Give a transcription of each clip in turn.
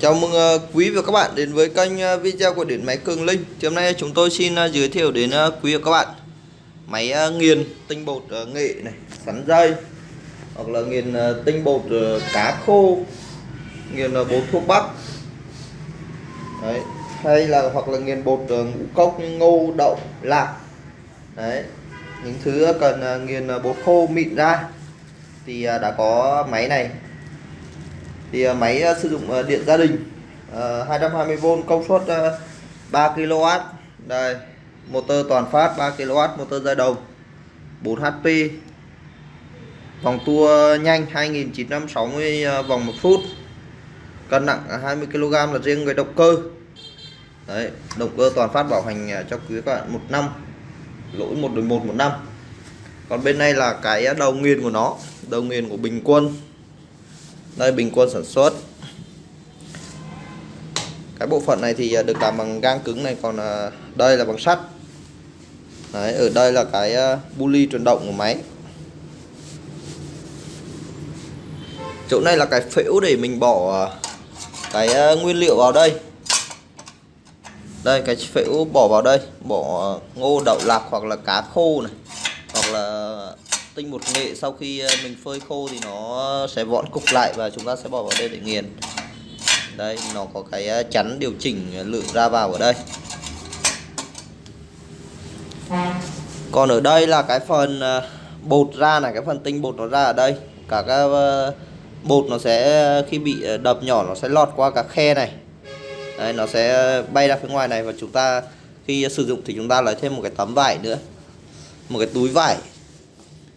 Chào mừng ờ, quý và các bạn đến với kênh ờ, video của Điện Máy Cường Linh thì Hôm nay chúng tôi xin ờ, giới thiệu đến quý và các bạn Máy nghiền tinh bột nghệ này, sắn dây Hoặc là nghiền tinh bột cá khô Nghiền bột thuốc bắc Đấy. Hay là hoặc là nghiền bột ngũ cốc như ngô, đậu, lạc Đấy. Những thứ cần nghiền bột khô mịn ra Thì đã có máy này thì ờ, máy ờ, sử dụng ờ, điện gia đình 220V công suất 3 kW đây, motor toàn phát 3 kW motor dây đồng 4 HP vòng tua nhanh 2960 vòng một phút. Cân nặng 20 kg là riêng người động cơ. Đấy, động cơ toàn phát bảo hành cho quý các bạn một năm, lỗi một đổi một một năm. Còn bên này là cái đầu nghiền của nó, đầu nghiền của bình quân đây bình quân sản xuất. Cái bộ phận này thì à, được làm bằng gang cứng này còn à, đây là bằng sắt. Đấy, ở đây là cái à, buli chuyển động của máy. Chỗ này là cái phễu để mình bỏ cái nguyên liệu vào đây. Đây cái phễu bỏ vào đây bỏ ngô đậu lạc hoặc là cá khô này hoặc là tinh bột nghệ, sau khi ờ, mình phơi khô thì nó sẽ vọn cục lại và chúng ta sẽ bỏ vào đây để nghiền. Đây, nó có cái ờ, chắn điều chỉnh lượng ra vào ở đây. Còn ở đây là cái phần ờ, bột ra này, cái phần tinh bột nó ra ở đây. Cả các bột nó sẽ khi bị đập nhỏ nó sẽ lọt qua các khe này. Đây nó sẽ bay ra phía ngoài này và chúng ta khi sử dụng thì chúng ta lấy thêm một cái tấm vải nữa. Một cái túi vải.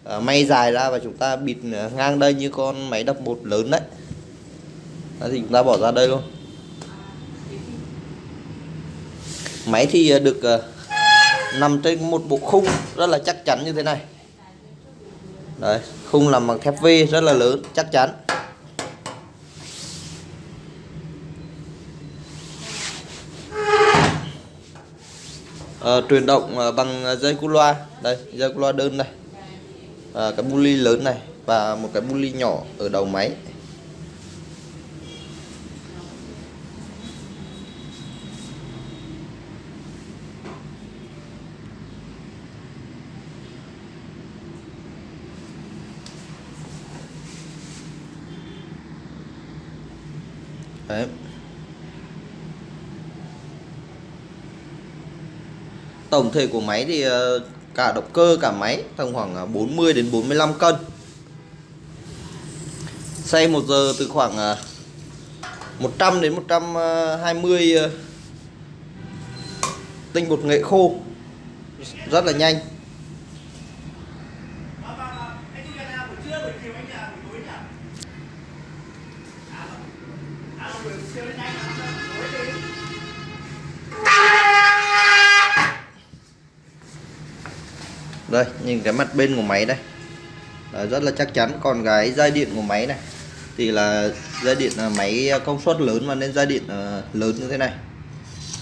Ờ, may dài ra và chúng ta bịt ngang đây như con máy đập bột lớn đấy. Đó thì chúng ta bỏ ra đây luôn. Máy thì ờ, được ờ, nằm trên một bộ khung rất là chắc chắn như thế này. Đấy khung làm bằng thép V rất là lớn chắc chắn. À, truyền động bằng dây cu loa. Đây dây cu loa đơn này à, cái buli lớn này và một cái buli nhỏ ở đầu máy Đấy. Tổng thể của máy thì ờ, cả động cơ, cả máy tầm khoảng à, 40 đến 45 cân xe 1 giờ từ khoảng à, 100 đến 120 à, tinh bột nghệ khô rất là nhanh Thank you. Đây nhìn cái mặt bên của máy đây. Đấy, rất là chắc chắn. Còn cái dây điện của máy này thì là dây điện là máy à, công suất lớn mà nên dây điện à, lớn như thế này.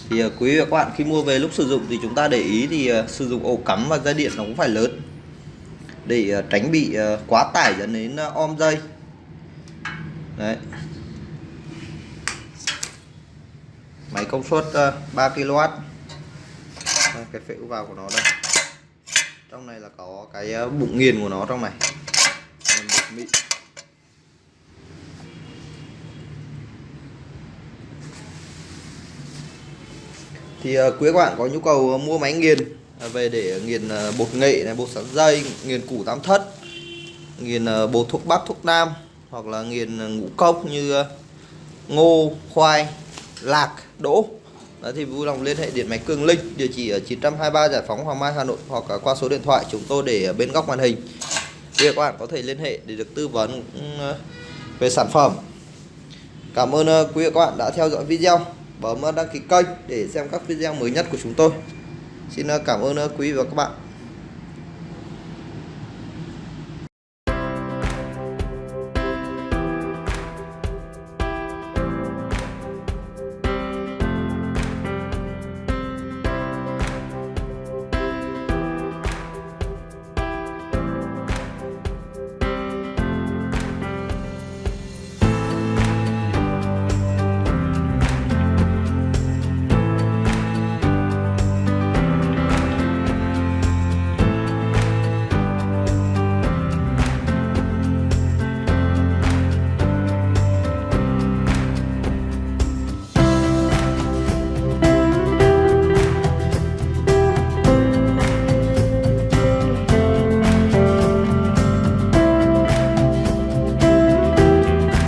Thì à, quý vị và các bạn khi mua về lúc sử dụng thì chúng ta để ý thì sử dụng ổ cắm và dây điện nó cũng phải lớn. Để tránh bị quá tải dẫn đến om dây. Đấy. Máy công suất 3 kW đây, cái phễu vào của nó đây trong này là có cái ờ, bụng nghiền của nó trong này. Mịn. Thì ờ, quý các bạn có nhu cầu ờ, mua máy nghiền về để nghiền bột nghệ này, bột sắn dây, nghiền củ tam thất, nghiền bột thuốc bắc, thuốc nam, hoặc là nghiền ngũ cốc như ngô, khoai, lạc, đỗ. Đấy, thì vui lòng liên hệ điện máy Cường Linh, địa chỉ ở 923 Giải phóng Hoàng Mai, Hà Nội, hoặc qua số điện thoại chúng tôi để ở bên góc màn hình. Thì các bạn có thể liên hệ để được tư vấn ừ, về sản phẩm. Cảm ơn ờ, quý vị các bạn đã theo dõi video. Bấm ờ, đăng ký kênh để xem các video mới nhất của chúng tôi. Xin ờ, cảm ơn quý vị và các bạn.